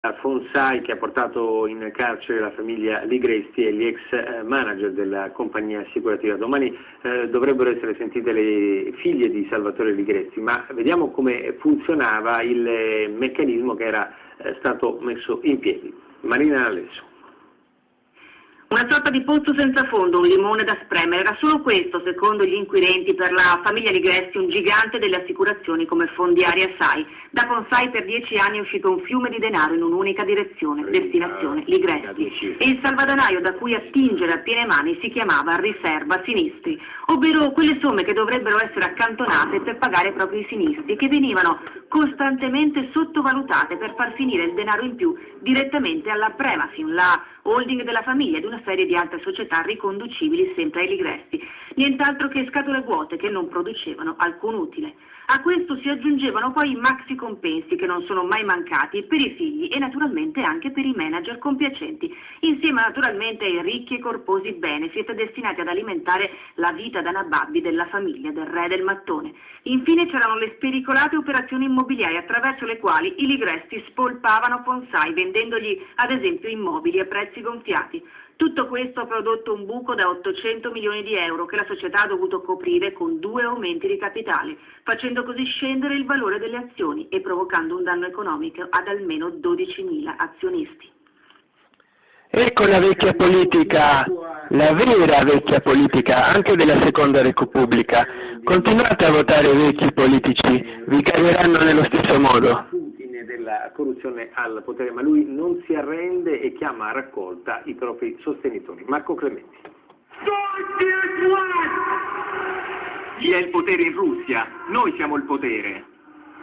Fonsai che ha portato in carcere la famiglia Ligresti e gli ex eh, manager della compagnia assicurativa. Domani eh, dovrebbero essere sentite le figlie di Salvatore Ligresti, ma vediamo come funzionava il eh, meccanismo che era eh, stato messo in piedi. Marina Alesso. Una sorta di pozzo senza fondo, un limone da spremere, era solo questo, secondo gli inquirenti, per la famiglia Ligresti, un gigante delle assicurazioni come Fondiaria SAI. Da Consai per dieci anni è uscito un fiume di denaro in un'unica direzione, destinazione Ligresti. E il salvadanaio da cui attingere a piene mani si chiamava riserva sinistri, ovvero quelle somme che dovrebbero essere accantonate per pagare proprio i sinistri, che venivano costantemente sottovalutate per far finire il denaro in più direttamente alla Premafin, la holding della famiglia ed una serie di altre società riconducibili sempre ai Ligresti, nient'altro che scatole vuote che non producevano alcun utile. A questo si aggiungevano poi i maxi compensi che non sono mai mancati per i figli e naturalmente anche per i manager compiacenti, insieme naturalmente ai ricchi e corposi benefit destinati ad alimentare la vita da nababbi della famiglia del re del mattone. Infine c'erano le spericolate operazioni immobiliari attraverso le quali i Ligresti spolpavano Fonsai vendendogli ad esempio immobili a prezzi gonfiati. Tutto questo ha prodotto un buco da 800 milioni di euro che la società ha dovuto coprire con due aumenti di capitale, facendo così scendere il valore delle azioni e provocando un danno economico ad almeno 12.000 azionisti. Ecco la vecchia politica, la vera vecchia politica, anche della seconda Repubblica. Continuate a votare vecchi politici, vi cagheranno nello stesso modo della corruzione al potere, ma lui non si arrende e chiama a raccolta i propri sostenitori. Marco Clementi. Chi è il potere in Russia? Noi siamo il potere.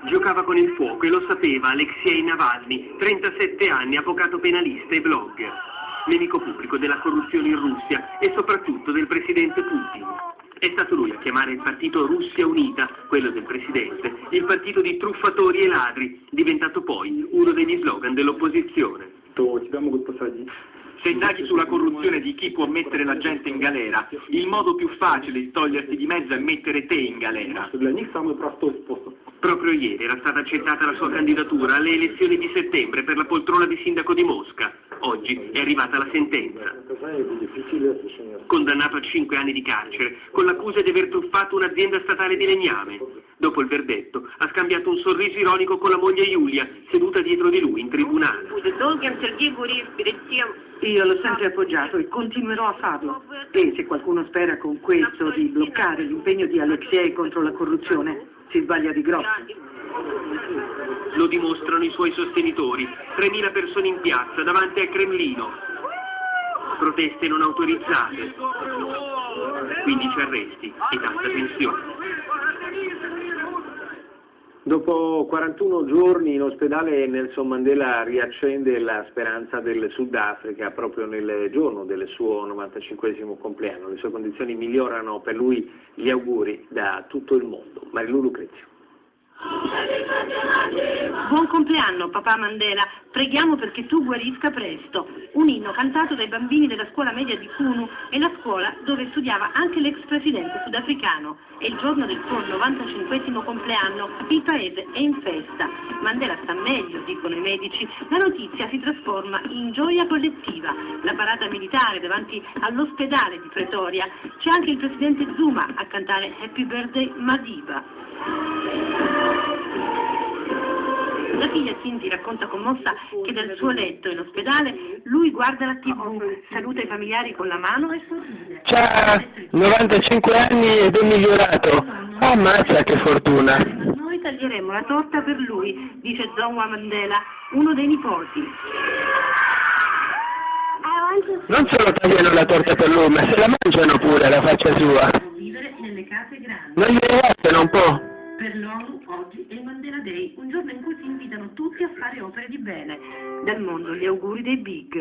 Giocava con il fuoco e lo sapeva Alexei Navalny, 37 anni, avvocato penalista e blogger, nemico pubblico della corruzione in Russia e soprattutto del presidente Putin. È stato lui a chiamare il partito Russia Unita, quello del Presidente, il partito di truffatori e ladri, diventato poi uno degli slogan dell'opposizione. Se indaghi sulla corruzione di chi può mettere la gente in galera, il modo più facile di toglierti di mezzo è mettere te in galera. Proprio ieri era stata accettata la sua candidatura alle elezioni di settembre per la poltrona di sindaco di Mosca. Oggi è arrivata la sentenza. Condannato a 5 anni di carcere, con l'accusa di aver truffato un'azienda statale di legname. Dopo il verdetto, ha scambiato un sorriso ironico con la moglie Giulia, seduta dietro di lui in tribunale. Io l'ho sempre appoggiato e continuerò a farlo. E se qualcuno spera con questo di bloccare l'impegno di Alexei contro la corruzione, si sbaglia di grosso. Lo dimostrano i suoi sostenitori, 3.000 persone in piazza davanti al Cremlino. Proteste non autorizzate, 15 arresti e tanta tensione. Dopo 41 giorni in ospedale Nelson Mandela riaccende la speranza del Sudafrica proprio nel giorno del suo 95 compleanno. Le sue condizioni migliorano per lui gli auguri da tutto il mondo. Marilu Lucrezio. Buon compleanno papà Mandela, preghiamo perché tu guarisca presto. Un inno cantato dai bambini della scuola media di Kunu e la scuola dove studiava anche l'ex presidente sudafricano. È il giorno del suo 95 compleanno, il paese è in festa. Mandela sta meglio, dicono i medici. La notizia si trasforma in gioia collettiva. La parata militare davanti all'ospedale di Pretoria. C'è anche il presidente Zuma a cantare Happy Birthday Madiba. La figlia Cinti racconta commossa che dal suo letto in ospedale lui guarda la tv, saluta i familiari con la mano e sorride. C'ha 95 anni ed è migliorato. Ammazza che fortuna. Noi taglieremo la torta per lui, dice Zongwa Mandela, uno dei nipoti. Non solo tagliano la torta per lui, ma se la mangiano pure la faccia sua. Non gli resta un po'. Mandela Day, un giorno in cui si invitano tutti a fare opere di bene. Dal mondo gli auguri dei big.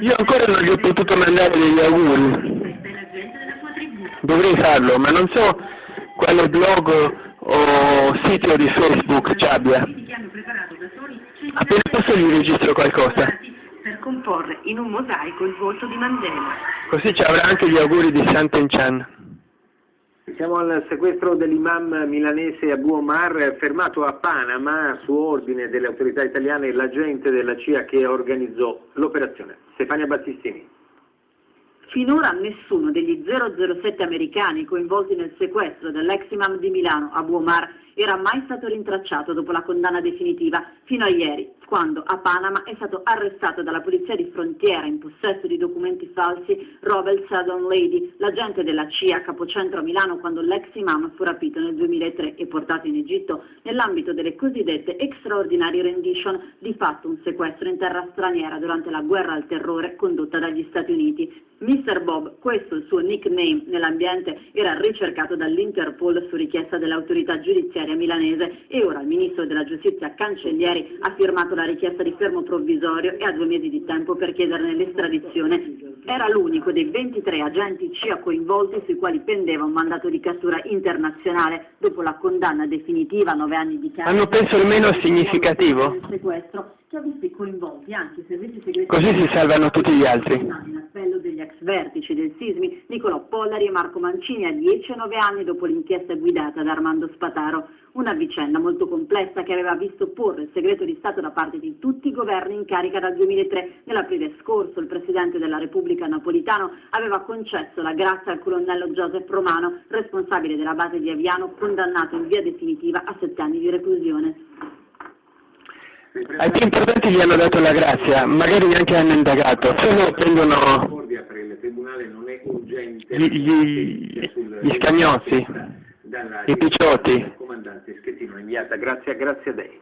Io ancora non gli ho potuto mandare degli auguri. Dovrei farlo, ma non so quale blog o sito di Facebook ci abbia. Appena posso gli registro qualcosa per comporre in un mosaico il volto di Mandela. Così ci avrà anche gli auguri di Santen Chan. Siamo al sequestro dell'imam milanese Abu Omar, fermato a Panama su ordine delle autorità italiane l'agente della CIA che organizzò l'operazione. Stefania Battistini. Finora nessuno degli 007 americani coinvolti nel sequestro dell'ex imam di Milano, Abu Omar, era mai stato rintracciato dopo la condanna definitiva, fino a ieri, quando a Panama è stato arrestato dalla polizia di frontiera in possesso di documenti falsi Robert Southern Lady, l'agente della CIA capocentro a Milano quando l'ex imam fu rapito nel 2003 e portato in Egitto nell'ambito delle cosiddette extraordinary rendition, di fatto un sequestro in terra straniera durante la guerra al terrore condotta dagli Stati Uniti. Mr. Bob, questo il suo nickname nell'ambiente, era ricercato dall'Interpol su richiesta dell'autorità giudiziaria milanese e ora il ministro della giustizia Cancellieri ha firmato la richiesta di fermo provvisorio e ha due mesi di tempo per chiederne l'estradizione. Era l'unico dei 23 agenti CIA coinvolti sui quali pendeva un mandato di cattura internazionale dopo la condanna definitiva a nove anni di carcere. Hanno penso il meno significativo? sequestro che ha visto coinvolti anche i servizi segreti. Così si salvano tutti gli altri. Vertici del Sismi, Nicolò Pollari e Marco Mancini a 10 e 9 anni dopo l'inchiesta guidata da Armando Spataro. Una vicenda molto complessa che aveva visto porre il segreto di Stato da parte di tutti i governi in carica dal 2003. Nell'aprile scorso il Presidente della Repubblica Napolitano aveva concesso la grazia al colonnello Joseph Romano, responsabile della base di Aviano, condannato in via definitiva a sette anni di reclusione. Ai più importanti gli hanno dato la grazia, magari neanche hanno indagato, solo prendono gli, gli, gli scagnozzi, i picciotti. Comandante Schettino, inviata, grazie, grazie a lei.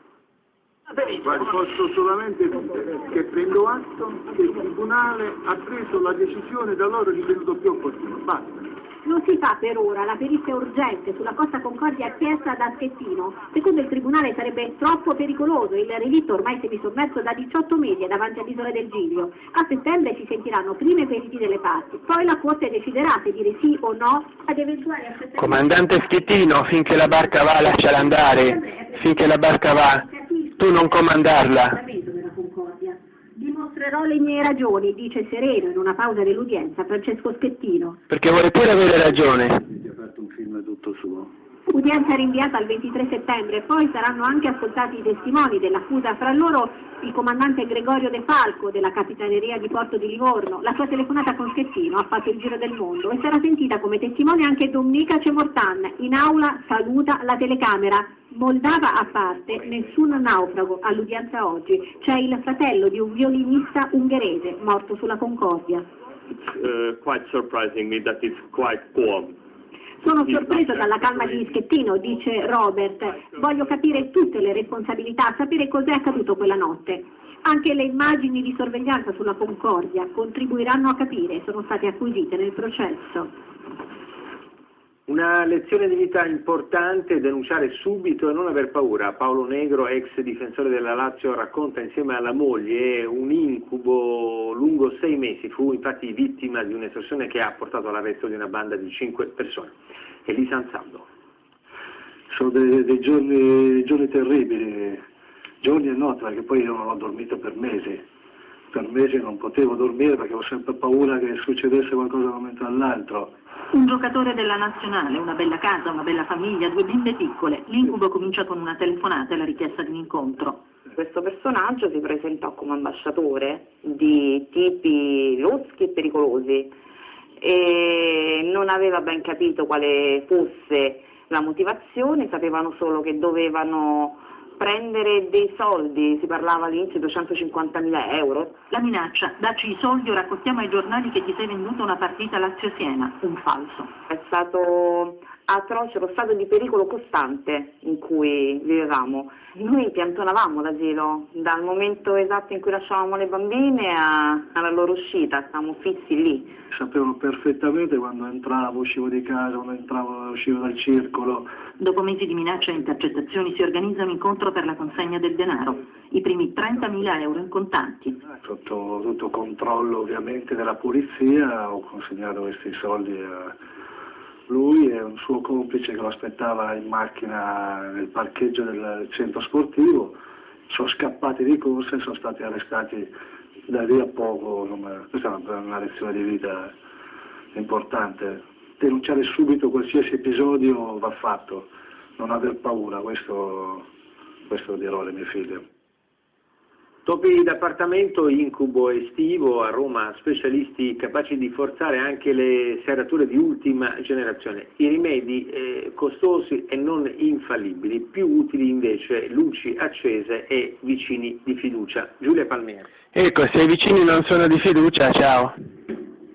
Guardi, posso solamente dire che prendo atto che il Tribunale ha preso la decisione da loro ritenuto più opportuna. Basta. Non si fa per ora, la perizia urgente sulla Costa Concordia chiesta da Schettino. Secondo il Tribunale sarebbe troppo pericoloso, il relitto ormai semisommerso da 18 mesi è davanti all'isola del Giglio. A settembre si sentiranno prima i periti delle parti, poi la Corte deciderà se dire sì o no ad eventuali accettazioni. Comandante Schettino, finché la barca va lasciala andare, finché la barca va, tu non comandarla. Dimostrerò le mie ragioni, dice sereno in una pausa dell'udienza Francesco Schettino. Perché vuole pure avere ragione. Ha fatto un film tutto suo. Udienza rinviata al 23 settembre, poi saranno anche ascoltati i testimoni dell'accusa, fra loro il comandante Gregorio De Falco della Capitaneria di Porto di Livorno. La sua telefonata con Schettino ha fatto il giro del mondo e sarà sentita come testimone anche Domenica Cemortan. In aula saluta la telecamera. Moldava a parte, nessun naufrago all'udienza oggi. C'è il fratello di un violinista ungherese morto sulla Concordia. uh, quite surprising me that it's quite calm. Sono sorpreso dalla calma di Schettino, dice Robert. Voglio capire tutte le responsabilità, sapere cos'è accaduto quella notte. Anche le immagini di sorveglianza sulla Concordia contribuiranno a capire, sono state acquisite nel processo. Una lezione di vita importante, denunciare subito e non aver paura. Paolo Negro, ex difensore della Lazio, racconta insieme alla moglie un incubo lungo sei mesi. Fu infatti vittima di un'estorsione che ha portato all'arresto di una banda di cinque persone. Elisa Ansaldo. Sono dei, dei giorni, dei giorni terribili, giorni e notti, perché poi io non ho dormito per mesi. Per mesi non potevo dormire perché ho sempre paura che succedesse qualcosa da un momento all'altro. Un giocatore della nazionale, una bella casa, una bella famiglia, due bimbe piccole. L'incubo comincia con una telefonata e la richiesta di un incontro. Questo personaggio si presentò come ambasciatore di tipi loschi e pericolosi e non aveva ben capito quale fosse la motivazione, sapevano solo che dovevano prendere dei soldi, si parlava all'inizio di 250.000 euro. La minaccia, dacci i soldi o raccontiamo ai giornali che ti sei venduta una partita Lazio-Siena. Un falso. È stato atroce lo stato di pericolo costante in cui vivevamo. Noi piantonavamo l'asilo, dal momento esatto in cui lasciavamo le bambine a- alla loro uscita, stavamo fissi lì. Sapevano perfettamente quando entravo, uscivo di casa, quando entravo, uscivo dal circolo. Dopo mesi di minacce e intercettazioni si organizza un incontro per la consegna del denaro, i primi 30.000 euro in contanti. Sotto tutto controllo ovviamente della polizia ho consegnato questi soldi a lui e un suo complice che lo aspettava in macchina nel parcheggio del centro sportivo. Sono scappati di corsa e sono stati arrestati da lì a poco. Questa è una lezione di vita importante. denunciare subito qualsiasi episodio va fatto, non aver paura, questo, questo dirò alle mie figlie. Topi d'appartamento, incubo estivo, a Roma specialisti capaci di forzare anche le serrature di ultima generazione. I rimedi eh, costosi e non infallibili, più utili invece luci accese e vicini di fiducia. Giulia Palmieri. Ecco, se i vicini non sono di fiducia, ciao.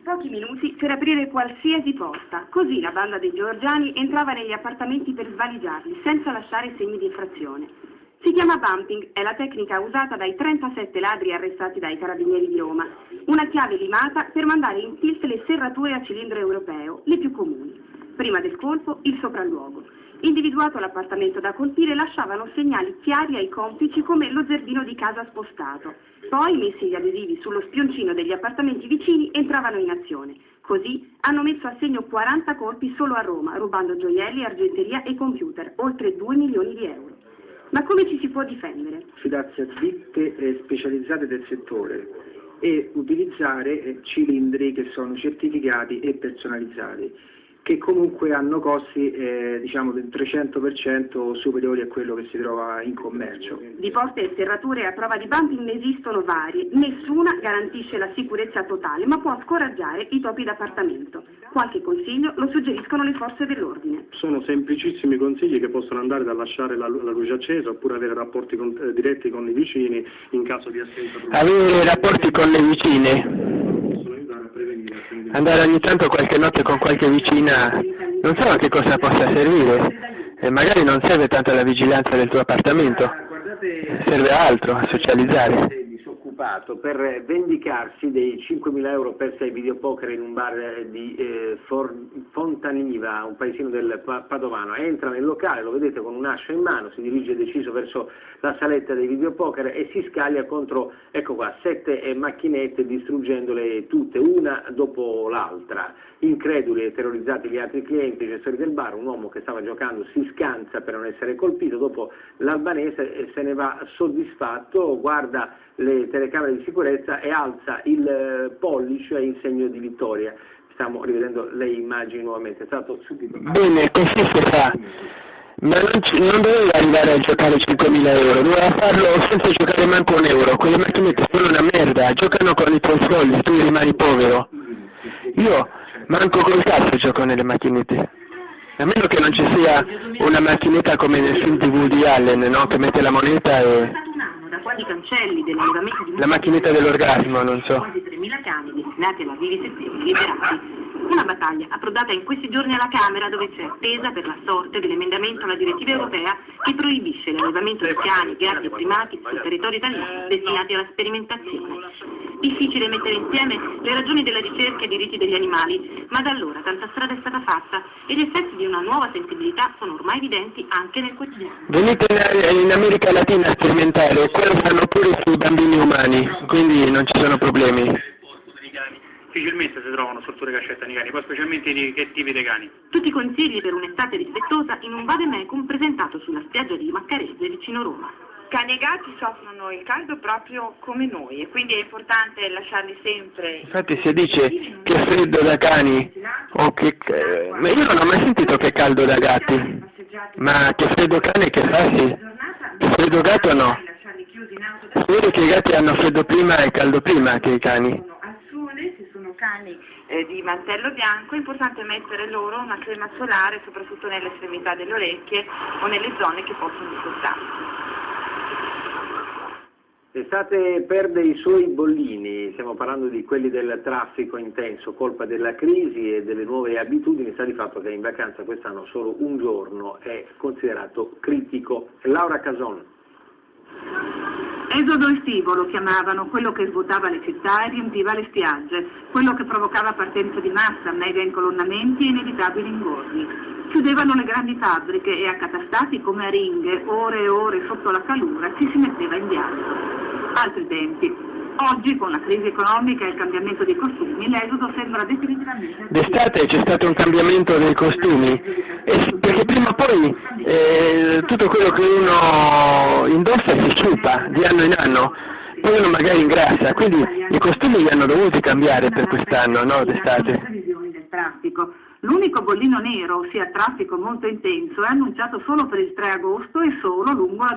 Pochi minuti per aprire qualsiasi porta, così la banda dei Giorgiani entrava negli appartamenti per svaligiarli, senza lasciare segni di infrazione. Si chiama bumping, è la tecnica usata dai 37 ladri arrestati dai carabinieri di Roma, una chiave limata per mandare in tilt le serrature a cilindro europeo, le più comuni. Prima del colpo, il sopralluogo. Individuato l'appartamento da colpire, lasciavano segnali chiari ai complici come lo zerbino di casa spostato. Poi, messi gli adesivi sullo spioncino degli appartamenti vicini, entravano in azione. Così hanno messo a segno 40 colpi solo a Roma, rubando gioielli, argenteria e computer, oltre 2 milioni di euro. Ma come ci si può difendere? Fidarsi a ditte specializzate del settore e utilizzare eh, cilindri che sono certificati e personalizzati che comunque hanno costi eh, diciamo del 300% superiori a quello che si trova in commercio. Di porte e serrature a prova di bumping ne esistono varie, nessuna garantisce la sicurezza totale, ma può scoraggiare i topi d'appartamento. Qualche consiglio lo suggeriscono le forze dell'ordine. Sono semplicissimi consigli che possono andare da lasciare la, la luce accesa oppure avere rapporti con, eh, diretti con i vicini in caso di assenza. Avere rapporti con le vicine andare ogni tanto qualche notte con qualche vicina, non so a che cosa possa servire, e magari non serve tanto la vigilanza del tuo appartamento, serve altro, a socializzare disoccupato per vendicarsi dei 5.000 euro per sei videopoker in un bar di eh, Fontaniva, un paesino del Padovano. Entra nel locale, lo vedete con un'ascia in mano, si dirige deciso verso la saletta dei videopoker e si scaglia contro, ecco qua, sette eh, macchinette distruggendole tutte, una dopo l'altra. Increduli e terrorizzati gli altri clienti, i gestori del bar, un uomo che stava giocando si scansa per non essere colpito, dopo l'albanese eh, se ne va soddisfatto, guarda le telecamere di sicurezza e alza il eh, pollice in segno di vittoria. Stiamo rivedendo le immagini nuovamente, è stato subito... Bene, così si fa. Ma non, non, doveva arrivare a giocare 5.000 euro, doveva farlo senza giocare manco un euro. Quelle macchinette sono una merda, giocano con i tuoi soldi, tu rimani povero. Io manco col cazzo gioco nelle macchinette. A meno che non ci sia una macchinetta come nel film di Woody Allen, no? Che mette la moneta e quasi di La macchinetta dell'orgasmo, non so. Quasi 3.000 cani destinati alla vivisezione liberati. Una battaglia approdata in questi giorni alla Camera dove c'è attesa per la sorte dell'emendamento alla direttiva europea che proibisce l'allevamento di cani, gatti e primati sul territorio italiano destinati alla sperimentazione. Difficile mettere insieme le ragioni della ricerca e i diritti degli animali, ma da allora tanta strada è stata fatta e gli effetti di una nuova sensibilità sono ormai evidenti anche nel quotidiano. Venite in America Latina a sperimentare, quello fanno pure sui bambini umani, quindi non ci sono problemi difficilmente si trovano strutture che accettano i cani, poi specialmente i che tipi dei cani. Tutti i consigli per un'estate rispettosa in un vademecum presentato sulla spiaggia di Maccarese vicino Roma. Cani e gatti soffrono il caldo proprio come noi e quindi è importante lasciarli sempre. Infatti si dice che freddo da cani o che... ma io non ho mai sentito che caldo da gatti. Ma che freddo cane che fa sì. Che freddo gatto no. Vede che i gatti hanno freddo prima e caldo prima che i cani eh, di mantello bianco, è importante mettere loro una crema solare soprattutto nelle estremità delle orecchie o nelle zone che possono discostarsi. L'estate perde i suoi bollini, stiamo parlando di quelli del traffico intenso, colpa della crisi e delle nuove abitudini, sta di fatto che in vacanza quest'anno solo un giorno è considerato critico. Laura Cason. Esodo estivo lo chiamavano, quello che svuotava le città e riempiva le spiagge, quello che provocava partenza di massa, mega incolonnamenti e inevitabili ingorghi. Chiudevano le grandi fabbriche e accatastati come a ringhe, ore e ore sotto la calura, ci si metteva in viaggio. Altri tempi, Oggi, con la crisi economica e il cambiamento dei costumi, l'esodo sembra definitivamente... D'estate c'è stato un cambiamento dei costumi, perché prima o poi eh, tutto quello che uno indossa si sciupa di anno in anno, poi uno magari ingrassa, quindi i costumi li hanno dovuti cambiare per quest'anno, no, d'estate? L'unico bollino nero, ossia traffico molto intenso, è annunciato solo per il 3 agosto e solo lungo la